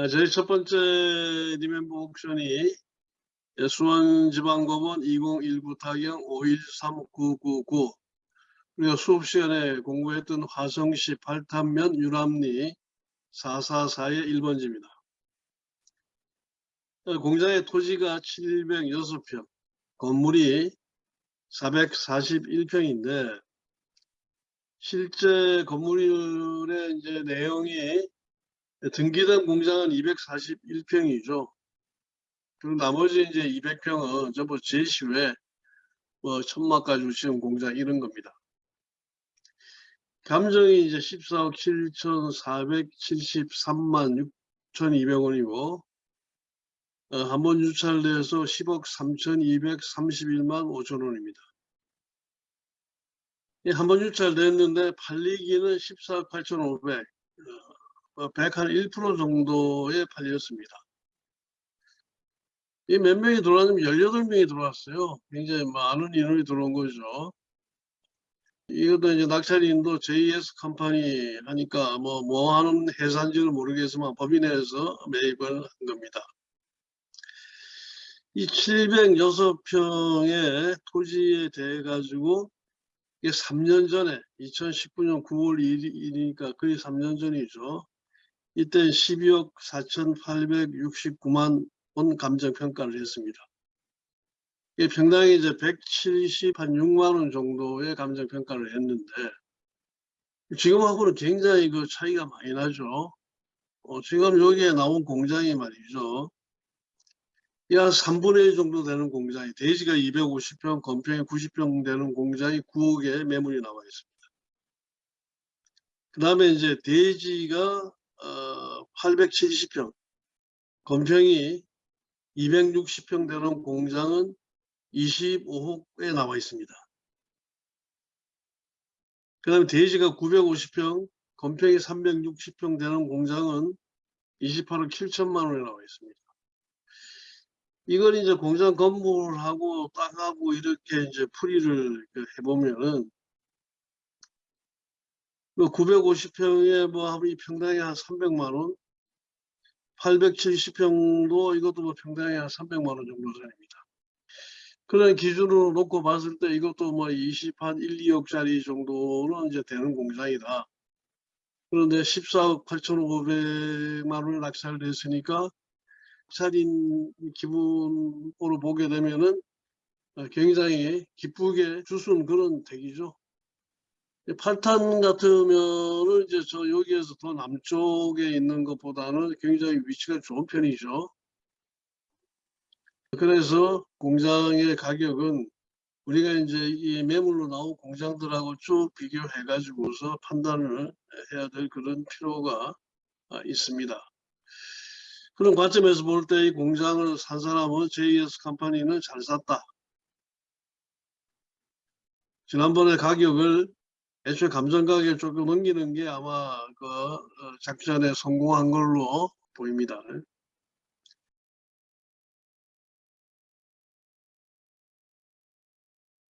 아, 저희 첫 번째 리멤버 옥션이 수원지방법원 2019 타경 513999 우리가 수업 시간에 공부했던 화성시 발탄면 유람리 444의 1번지입니다. 공장의 토지가 706평, 건물이 441평인데 실제 건물의 이제 내용이 등기된 공장은 241평이죠. 그리고 나머지 이제 200평은 전부 제시외 뭐 천막 가지고 지은 공장 이런 겁니다. 감정이 이제 14억 7,473만 6,200원이고 어, 한번 유찰돼서 10억 3,231만 5천 원입니다. 한번 유찰됐는데 팔리기는 14억 8,500, 어, 101% 정도에 팔렸습니다. 이 몇 명이 들어왔냐면 18명이 들어왔어요. 굉장히 많은 인원이 들어온 거죠. 이것도 이제 낙찰인도 JS 컴퍼니 하니까 뭐, 뭐 하는 회사인지는 모르겠지만 법인에서 매입을 한 겁니다. 이 706평의 토지에 대해 가지고 이게 3년 전에 2019년 9월 1일이니까 거의 3년 전이죠. 이때 12억 4,869만 원 감정평가를 했습니다. 이게 평당이 이제 170 한 6만 원 정도의 감정평가를 했는데 지금하고는 굉장히 그 차이가 많이 나죠. 어, 지금 여기에 나온 공장이 말이죠. 약 3분의 1 정도 되는 공장이 대지가 250평, 건평이 90평 되는 공장이 9억에 매물이 나와 있습니다. 그 다음에 이제 대지가 어, 870평, 건평이 260평 되는 공장은 25호에 나와 있습니다. 그 다음에 대지가 950평, 건평이 360평 되는 공장은 28억 7천만 원에 나와 있습니다. 이걸 이제 공장 건물하고 땅하고 이렇게 이제 풀이를 그 해보면은 그 950평에 뭐 하면 평당에 한 300만 원, 870평도 이것도 뭐 평당에 한 300만 원 정도 됩니다. 그런 기준으로 놓고 봤을 때 이것도 뭐 20 한 1, 2억짜리 정도는 이제 되는 공장이다. 그런데 14억 8,500만 원을 낙찰됐으니까 살인 기분으로 보게 되면은 굉장히 기쁘게 주순 그런 덱이죠. 팔탄 같으면은 이제 저 여기에서 더 남쪽에 있는 것보다는 굉장히 위치가 좋은 편이죠. 그래서 공장의 가격은 우리가 이제 이 매물로 나온 공장들하고 쭉 비교해 가지고서 판단을 해야 될 그런 필요가 있습니다. 그런 관점에서 볼 때 이 공장을 산 사람은 JS 컴퍼니는 잘 샀다. 지난번에 가격을 애초에 감정 가격을 조금 넘기는 게 아마 그 어, 작전에 성공한 걸로 보입니다.